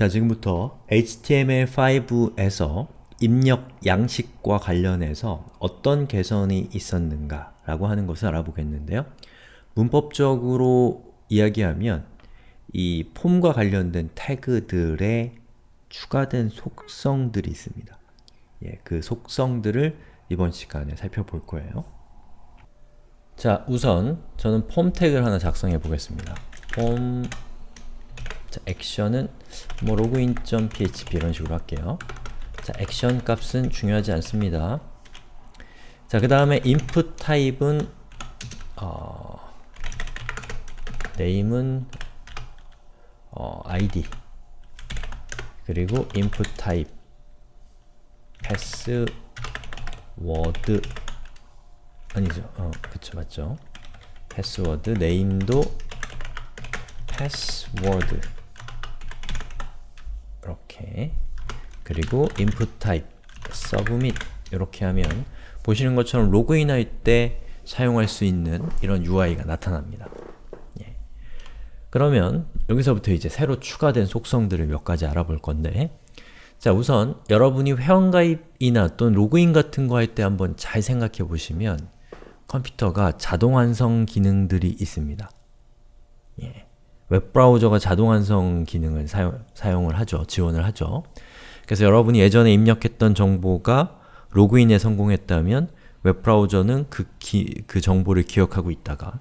자, 지금부터 HTML5에서 입력 양식과 관련해서 어떤 개선이 있었는가 라고 하는 것을 알아보겠는데요. 문법적으로 이야기하면 이 폼과 관련된 태그들의 추가된 속성들이 있습니다. 예, 그 속성들을 이번 시간에 살펴볼 거예요. 자, 우선 저는 폼 태그를 하나 작성해 보겠습니다. 폼 자, 액션은 뭐 login.php 이런 식으로 할게요. 자, 액션 값은 중요하지 않습니다. 자, 그 다음에 input 타입은 어, name은 어, id 그리고 input 타입 password 아니죠. 어, 그쵸, 맞죠. password name도 password 이렇게 그리고 input type, submit 이렇게 하면 보시는 것처럼 로그인 할 때 사용할 수 있는 이런 UI가 나타납니다. 예. 그러면 여기서부터 이제 새로 추가된 속성들을 몇 가지 알아볼 건데 자 우선 여러분이 회원가입이나 또는 로그인 같은 거 할 때 한번 잘 생각해 보시면 컴퓨터가 자동 완성 기능들이 있습니다. 예. 웹브라우저가 자동 완성 기능을 사용, 사용을 하죠. 지원을 하죠. 그래서 여러분이 예전에 입력했던 정보가 로그인에 성공했다면 웹브라우저는 그, 기, 그 정보를 기억하고 있다가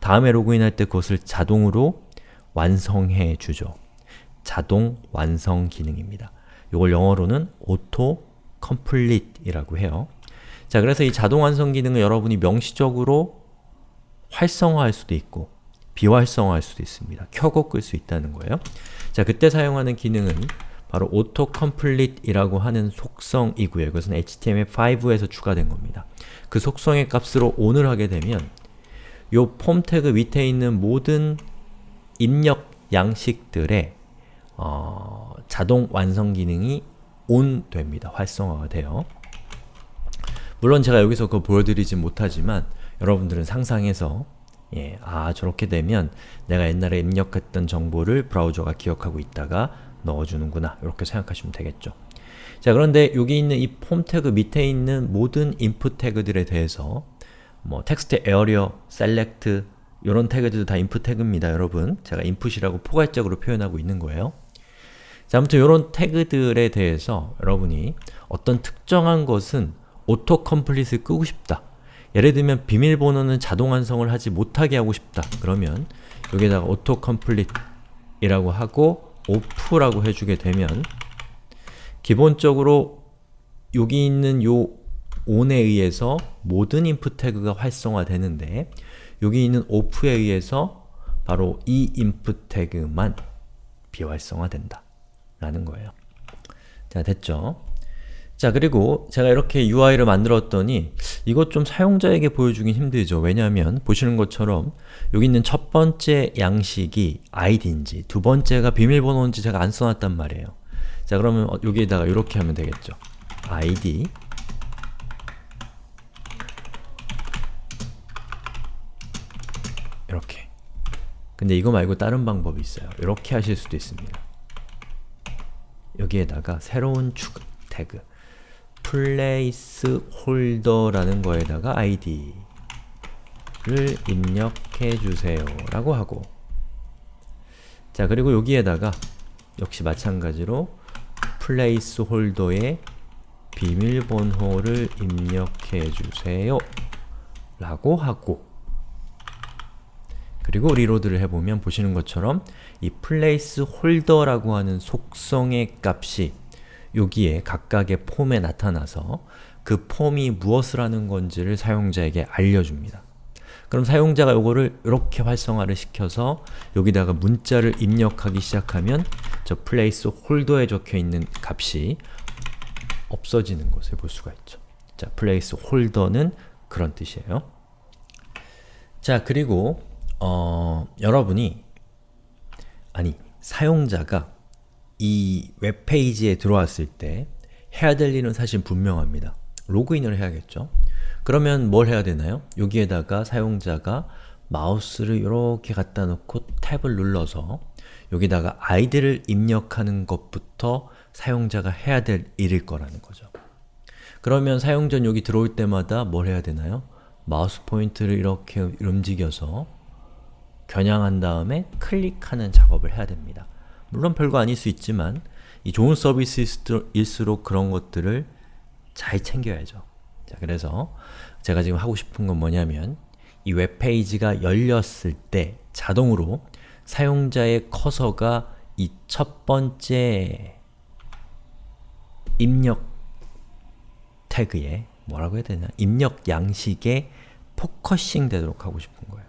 다음에 로그인할 때 그것을 자동으로 완성해 주죠. 자동 완성 기능입니다. 이걸 영어로는 auto complete 이라고 해요. 자, 그래서 이 자동 완성 기능을 여러분이 명시적으로 활성화할 수도 있고 비활성화할 수도 있습니다. 켜고 끌 수 있다는 거예요. 자, 그때 사용하는 기능은 바로 autocomplete이라고 하는 속성이고요. 이것은 HTML5에서 추가된 겁니다. 그 속성의 값으로 on을 하게 되면 요 폼 태그 밑에 있는 모든 입력 양식들의 어, 자동 완성 기능이 on 됩니다. 활성화가 돼요. 물론 제가 여기서 그거 보여드리지 못하지만 여러분들은 상상해서 예, 아 저렇게 되면 내가 옛날에 입력했던 정보를 브라우저가 기억하고 있다가 넣어주는구나 이렇게 생각하시면 되겠죠. 자 그런데 여기 있는 이 폼 태그 밑에 있는 모든 input 태그들에 대해서 뭐 textarea, select 이런 태그들도 다 input 태그입니다 여러분. 제가 input이라고 포괄적으로 표현하고 있는 거예요. 자 아무튼 이런 태그들에 대해서 여러분이 어떤 특정한 것은 autocomplete을 끄고 싶다. 예를 들면 비밀번호는 자동 완성을 하지 못하게 하고 싶다. 그러면 여기다가 autocomplete이라고 하고 off라고 해주게 되면 기본적으로 여기 있는 요 on에 의해서 모든 인풋 태그가 활성화되는데 여기 있는 off에 의해서 바로 이 인풋 태그만 비활성화된다 라는 거예요. 자, 됐죠? 자, 그리고 제가 이렇게 UI를 만들었더니 이것 좀 사용자에게 보여주긴 힘들죠. 왜냐하면 보시는 것처럼 여기 있는 첫 번째 양식이 id인지 두 번째가 비밀번호인지 제가 안 써놨단 말이에요. 자, 그러면 여기에다가 이렇게 하면 되겠죠. id 이렇게 근데 이거 말고 다른 방법이 있어요. 이렇게 하실 수도 있습니다. 여기에다가 새로운 추가 태그 placeholder라는 거에다가 id를 입력해 주세요 라고 하고. 자 그리고 여기에다가 역시 마찬가지로 placeholder에 비밀번호를 입력해 주세요 라고 하고. 그리고 리로드를 해보면 보시는 것처럼 이 placeholder라고 하는 속성의 값이 여기에 각각의 폼에 나타나서 그 폼이 무엇을 하는 건지를 사용자에게 알려줍니다. 그럼 사용자가 이거를 이렇게 활성화를 시켜서 여기다가 문자를 입력하기 시작하면 저 place holder에 적혀있는 값이 없어지는 것을 볼 수가 있죠. 자, place holder는 그런 뜻이에요. 자, 그리고 어, 여러분이 아니, 사용자가 이 웹페이지에 들어왔을 때 해야 될 일은 사실 분명합니다. 로그인을 해야겠죠? 그러면 뭘 해야 되나요? 여기에다가 사용자가 마우스를 이렇게 갖다 놓고 탭을 눌러서 여기다가 아이디를 입력하는 것부터 사용자가 해야 될 일일 거라는 거죠. 그러면 사용자는 여기 들어올 때마다 뭘 해야 되나요? 마우스 포인트를 이렇게 움직여서 겨냥한 다음에 클릭하는 작업을 해야 됩니다. 물론 별거 아닐 수 있지만 이 좋은 서비스일수록 그런 것들을 잘 챙겨야죠. 자, 그래서 제가 지금 하고 싶은 건 뭐냐면 이 웹페이지가 열렸을 때 자동으로 사용자의 커서가 이 첫 번째 입력 태그에 뭐라고 해야 되나? 입력 양식에 focusing 되도록 하고 싶은 거예요.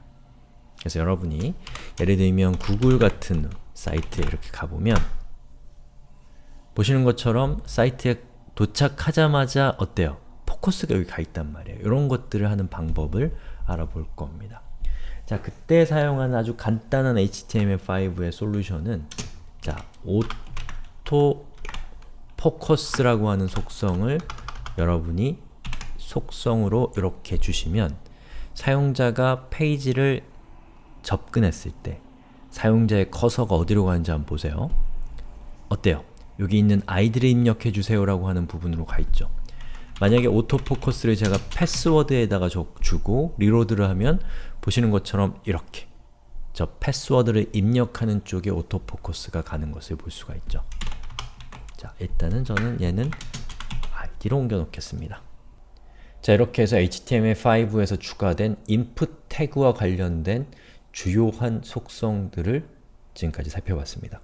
그래서 여러분이 예를 들면 구글 같은 사이트에 이렇게 가보면 보시는 것처럼 사이트에 도착하자마자 어때요? 포커스가 여기 가 있단 말이에요. 이런 것들을 하는 방법을 알아볼 겁니다. 자, 그때 사용하는 아주 간단한 HTML5의 솔루션은 자, autofocus라고 하는 속성을 여러분이 속성으로 이렇게 주시면 사용자가 페이지를 접근했을 때 사용자의 커서가 어디로 가는지 한번 보세요. 어때요? 여기 있는 아이디를 입력해 주세요 라고 하는 부분으로 가 있죠. 만약에 autofocus를 제가 패스워드에다가 주고 reload를 하면 보시는 것처럼 이렇게 저 패스워드를 입력하는 쪽에 autofocus가 가는 것을 볼 수가 있죠. 자, 일단은 저는 얘는 아이디로 옮겨 놓겠습니다. 자, 이렇게 해서 HTML5에서 추가된 input 태그와 관련된 주요한 속성들을 지금까지 살펴봤습니다.